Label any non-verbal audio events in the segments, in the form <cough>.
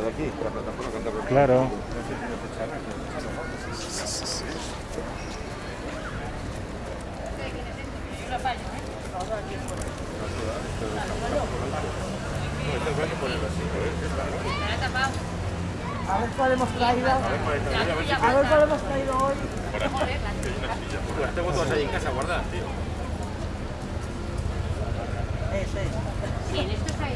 de aquí, la plataforma. Claro. A ver cuál hemos traído. A ver cuál hemos traído hoy. Las tengo todas ahí en casa guardadas, tío. Ese. Sí, en esto está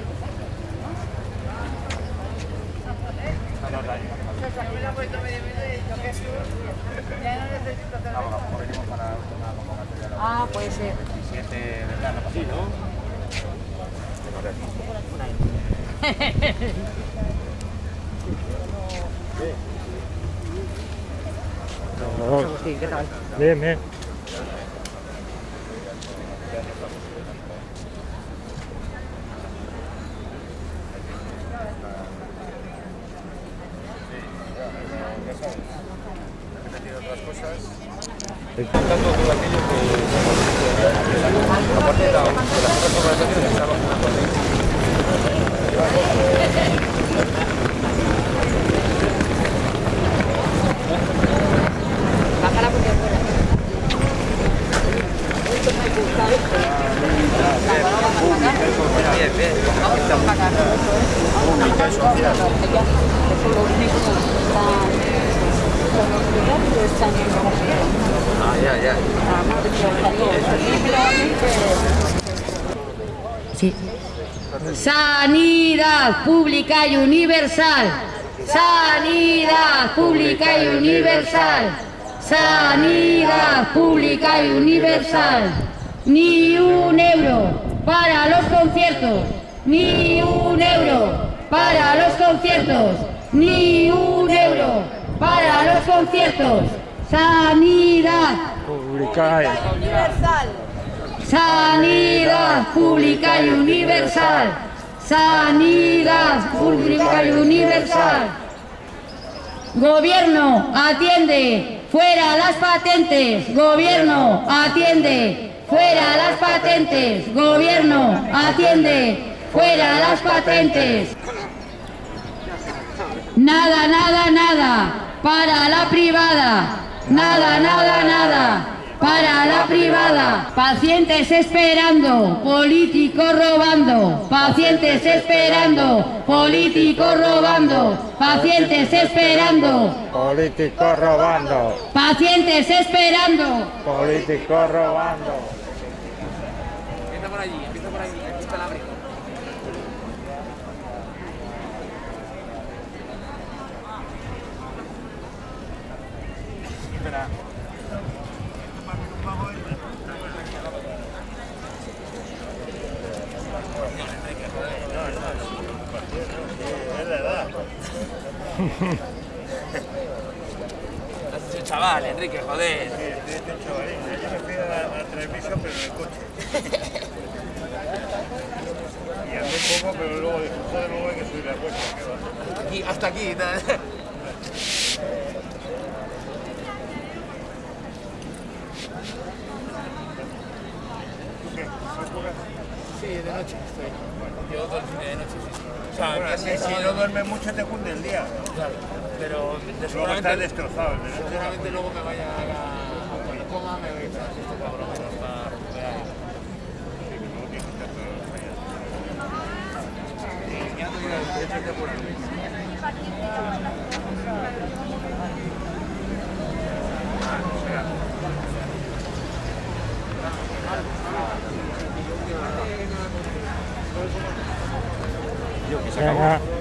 Ah, puede ser. 17 de verano, así, ¿no? Sí, ¿qué tal? Bien, bien. Tanto todo aquello que... Aparte de la- de las otras organizaciones con la Bájala porque fuera. Bien, bien. Pública y social. Eso lo único que Sí. Sanidad pública y universal. Sanidad pública y universal. Sanidad pública y universal. Ni un euro para los conciertos. Ni un euro para los conciertos. Ni un euro para conciertos. Sanidad. Pública y- Sanidad pública y universal. Sanidad pública y universal. Gobierno, atiende. Fuera las patentes. Gobierno, atiende. Fuera las patentes. Gobierno, atiende. Fuera las patentes. Nada, nada, nada. Para la privada. Nada, nada, nada. Para la privada. Pacientes esperando. Políticos robando. Pacientes esperando. Políticos robando. Pacientes esperando. Políticos robando. Pacientes esperando. Políticos robando. Empieza por allí, empieza por allí, aquí está Has hecho chaval, Enrique, joder. Yo me fui a la, a la televisión, pero en el coche. <laughs> Y hablé poco, pero luego dije, joder, luego hay que subir la cuesta. Aquí, hasta aquí. Sí, de noche estoy. Yo todo el fin de noche, sí. O sea, Bueno, si no duermes mucho te cunde el día. ¿no? Claro, pero de Luego estás destrozado. de seguramente luego me vaya a, a cuando coma me voy a echar esto por lo menos para recuperar. Luego tienes que estar todos los días. Y ya no digo, échate por ahí. Venga.